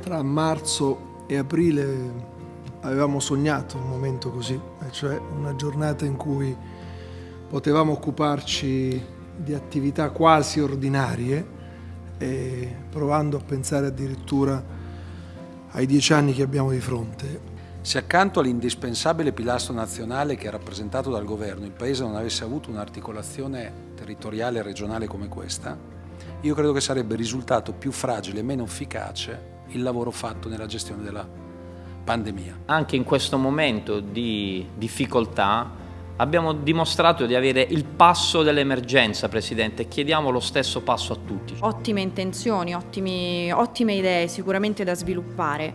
Tra marzo e aprile avevamo sognato un momento così, cioè una giornata in cui potevamo occuparci di attività quasi ordinarie provando a pensare addirittura ai dieci anni che abbiamo di fronte. Se accanto all'indispensabile pilastro nazionale che è rappresentato dal governo il Paese non avesse avuto un'articolazione territoriale e regionale come questa, io credo che sarebbe risultato più fragile e meno efficace il lavoro fatto nella gestione della pandemia. Anche in questo momento di difficoltà abbiamo dimostrato di avere il passo dell'emergenza, Presidente, chiediamo lo stesso passo a tutti. Ottime intenzioni, ottimi, ottime idee sicuramente da sviluppare,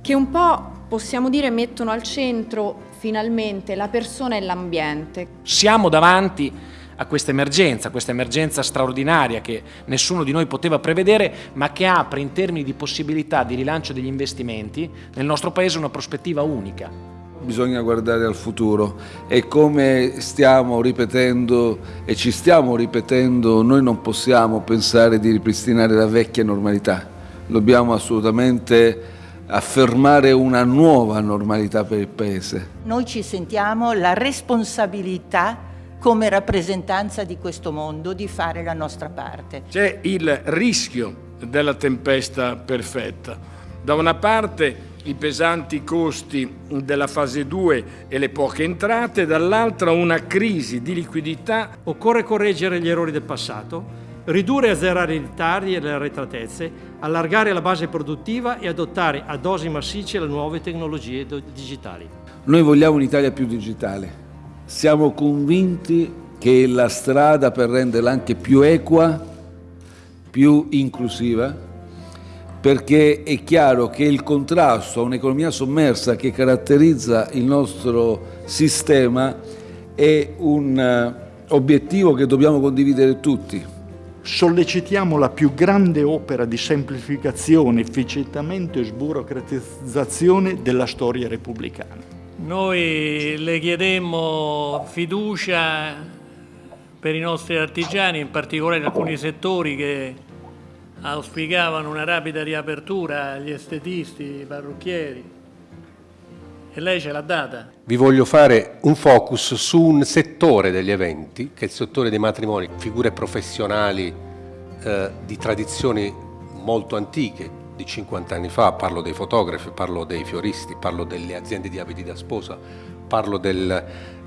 che un po' possiamo dire mettono al centro finalmente la persona e l'ambiente. Siamo davanti a questa emergenza, questa emergenza straordinaria che nessuno di noi poteva prevedere, ma che apre in termini di possibilità di rilancio degli investimenti nel nostro Paese una prospettiva unica. Bisogna guardare al futuro e come stiamo ripetendo e ci stiamo ripetendo, noi non possiamo pensare di ripristinare la vecchia normalità. Dobbiamo assolutamente affermare una nuova normalità per il Paese. Noi ci sentiamo la responsabilità come rappresentanza di questo mondo di fare la nostra parte. C'è il rischio della tempesta perfetta. Da una parte i pesanti costi della fase 2 e le poche entrate, dall'altra una crisi di liquidità. Occorre correggere gli errori del passato, ridurre e azzerare i ritardi e le arretratezze, allargare la base produttiva e adottare a dosi massicce le nuove tecnologie digitali. Noi vogliamo un'Italia più digitale. Siamo convinti che la strada per renderla anche più equa, più inclusiva, perché è chiaro che il contrasto a un'economia sommersa che caratterizza il nostro sistema è un eh, obiettivo che dobbiamo condividere tutti. Sollecitiamo la più grande opera di semplificazione, efficientamento e sburocratizzazione della storia repubblicana. Noi le chiedemmo fiducia per i nostri artigiani, in particolare in alcuni settori che auspicavano una rapida riapertura, gli estetisti, i parrucchieri. E lei ce l'ha data. Vi voglio fare un focus su un settore degli eventi, che è il settore dei matrimoni, figure professionali eh, di tradizioni molto antiche, di 50 anni fa, parlo dei fotografi, parlo dei fioristi, parlo delle aziende di abiti da sposa, parlo del,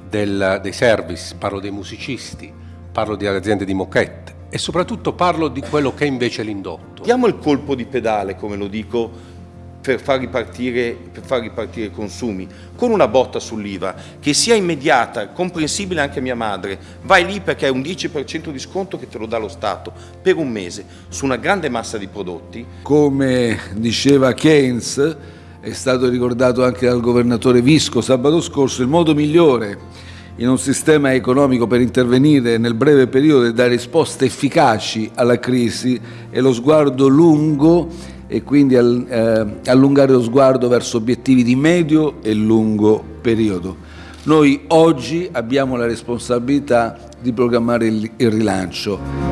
del, dei service, parlo dei musicisti, parlo di aziende di moquette e soprattutto parlo di quello che è invece l'indotto. Diamo il colpo di pedale, come lo dico, per far ripartire, per far ripartire i consumi, con una botta sull'IVA che sia immediata, comprensibile anche a mia madre, vai lì perché è un 10% di sconto che te lo dà lo Stato per un mese su una grande massa di prodotti. Come diceva Keynes, è stato ricordato anche dal governatore Visco sabato scorso, il modo migliore in un sistema economico per intervenire nel breve periodo e dare risposte efficaci alla crisi è lo sguardo lungo e quindi eh, allungare lo sguardo verso obiettivi di medio e lungo periodo. Noi oggi abbiamo la responsabilità di programmare il rilancio.